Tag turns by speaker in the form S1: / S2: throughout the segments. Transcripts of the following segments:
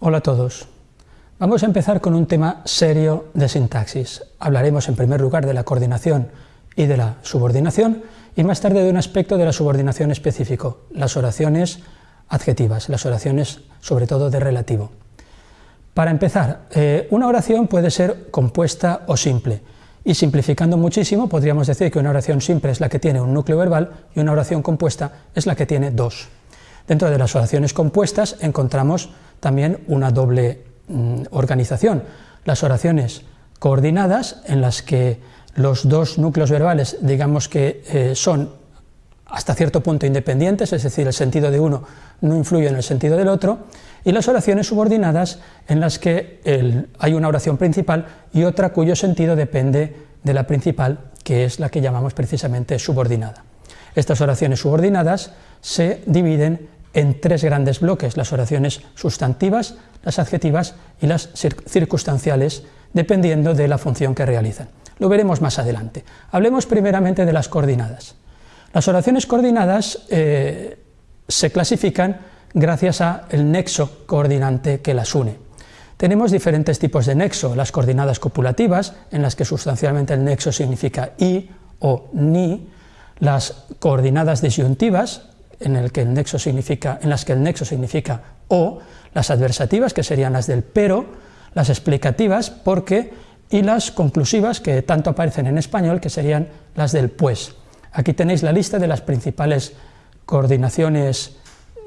S1: Hola a todos. Vamos a empezar con un tema serio de sintaxis. Hablaremos en primer lugar de la coordinación y de la subordinación y más tarde de un aspecto de la subordinación específico, las oraciones adjetivas, las oraciones sobre todo de relativo. Para empezar, eh, una oración puede ser compuesta o simple y simplificando muchísimo podríamos decir que una oración simple es la que tiene un núcleo verbal y una oración compuesta es la que tiene dos. Dentro de las oraciones compuestas encontramos también una doble mm, organización. Las oraciones coordinadas, en las que los dos núcleos verbales, digamos que eh, son hasta cierto punto independientes, es decir, el sentido de uno no influye en el sentido del otro, y las oraciones subordinadas en las que hay una oración principal y otra cuyo sentido depende de la principal, que es la que llamamos precisamente subordinada. Estas oraciones subordinadas se dividen en tres grandes bloques, las oraciones sustantivas, las adjetivas y las circunstanciales, dependiendo de la función que realizan. Lo veremos más adelante. Hablemos primeramente de las coordinadas. Las oraciones coordinadas eh, se clasifican gracias al nexo coordinante que las une. Tenemos diferentes tipos de nexo, las coordinadas copulativas, en las que sustancialmente el nexo significa i o ni, las coordinadas disyuntivas, en, las que el nexo significa o, las adversativas, que serían las del pero, las explicativas, porque, y las conclusivas, que tanto aparecen en español, que serían las del pues. Aquí tenéis la lista de las principales coordinaciones,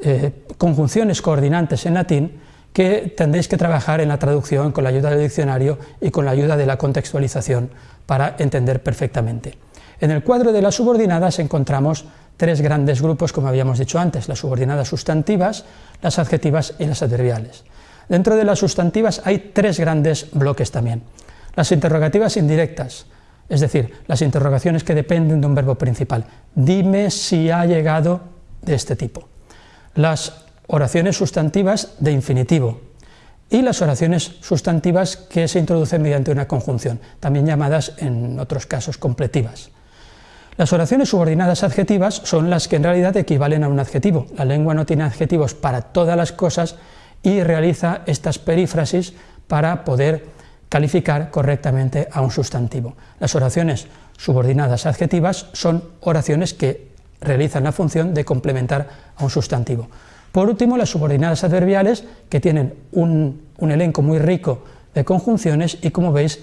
S1: eh, conjunciones coordinantes en latín, que tendréis que trabajar en la traducción con la ayuda del diccionario y con la ayuda de la contextualización para entender perfectamente. En el cuadro de las subordinadas encontramos tres grandes grupos, como habíamos dicho antes, las subordinadas sustantivas, las adjetivas y las adverbiales. Dentro de las sustantivas hay tres grandes bloques también. Las interrogativas indirectas, es decir, las interrogaciones que dependen de un verbo principal. Dime si ha llegado de este tipo. Las oraciones sustantivas de infinitivo y las oraciones sustantivas que se introducen mediante una conjunción, también llamadas en otros casos completivas. Las oraciones subordinadas adjetivas son las que en realidad equivalen a un adjetivo. La lengua no tiene adjetivos para todas las cosas y realiza estas perífrasis para poder calificar correctamente a un sustantivo. Las oraciones subordinadas adjetivas son oraciones que realizan la función de complementar a un sustantivo. Por último, las subordinadas adverbiales, que tienen un, un elenco muy rico de conjunciones y, como veis,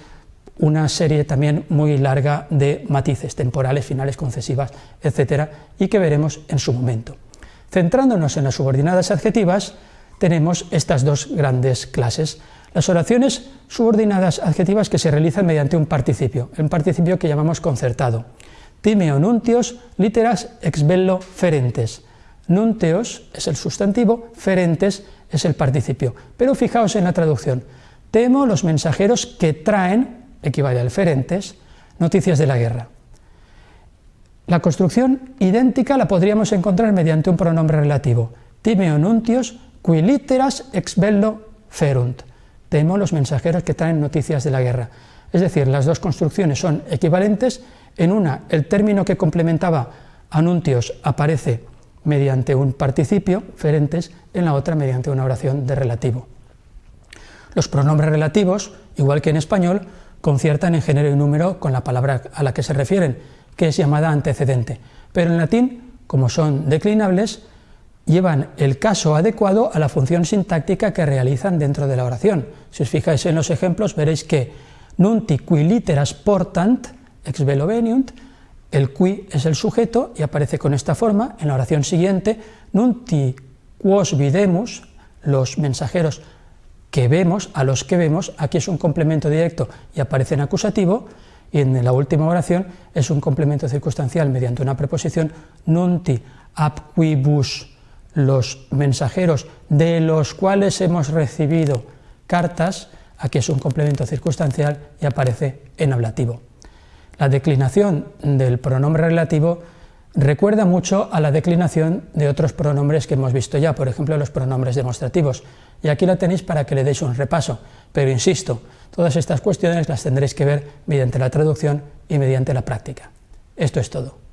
S1: una serie también muy larga de matices temporales, finales, concesivas, etcétera, y que veremos en su momento. Centrándonos en las subordinadas adjetivas, tenemos estas dos grandes clases. Las oraciones subordinadas adjetivas que se realizan mediante un participio, un participio que llamamos concertado. Timeo nuntios literas ex bello ferentes. Nunteos es el sustantivo, ferentes es el participio. Pero fijaos en la traducción. Temo los mensajeros que traen equivale al ferentes, noticias de la guerra. La construcción idéntica la podríamos encontrar mediante un pronombre relativo, timeo nuntios qui literas ex bello ferunt, temo los mensajeros que traen noticias de la guerra. Es decir, las dos construcciones son equivalentes, en una el término que complementaba a nuntios aparece mediante un participio, ferentes, en la otra mediante una oración de relativo. Los pronombres relativos, igual que en español, conciertan en género y número con la palabra a la que se refieren, que es llamada antecedente. Pero en latín, como son declinables, llevan el caso adecuado a la función sintáctica que realizan dentro de la oración. Si os fijáis en los ejemplos, veréis que nunti qui literas portant, ex velo veniunt, el qui es el sujeto y aparece con esta forma, en la oración siguiente, nunti quos videmus, los mensajeros que vemos, a los que vemos, aquí es un complemento directo y aparece en acusativo, y en la última oración es un complemento circunstancial mediante una preposición, nunti quibus, los mensajeros de los cuales hemos recibido cartas, aquí es un complemento circunstancial y aparece en ablativo. La declinación del pronombre relativo recuerda mucho a la declinación de otros pronombres que hemos visto ya, por ejemplo los pronombres demostrativos, y aquí la tenéis para que le deis un repaso, pero insisto, todas estas cuestiones las tendréis que ver mediante la traducción y mediante la práctica. Esto es todo.